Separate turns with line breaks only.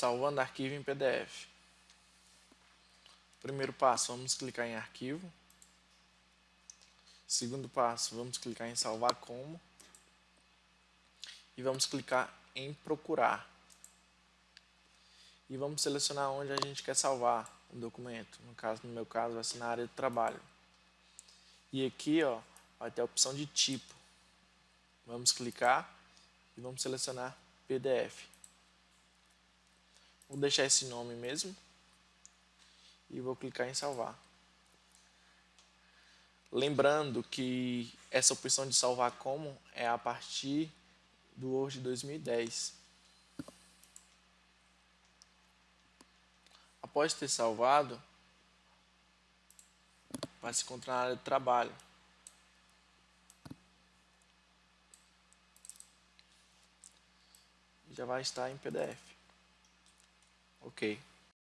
salvando arquivo em PDF. Primeiro passo, vamos clicar em arquivo. Segundo passo, vamos clicar em salvar como. E vamos clicar em procurar. E vamos selecionar onde a gente quer salvar o documento. No caso, no meu caso, vai ser na área de trabalho. E aqui, ó, vai ter a opção de tipo. Vamos clicar e vamos selecionar PDF. Vou deixar esse nome mesmo e vou clicar em salvar. Lembrando que essa opção de salvar como é a partir do Word 2010. Após ter salvado, vai se encontrar na área de trabalho. Já vai estar em PDF. okay.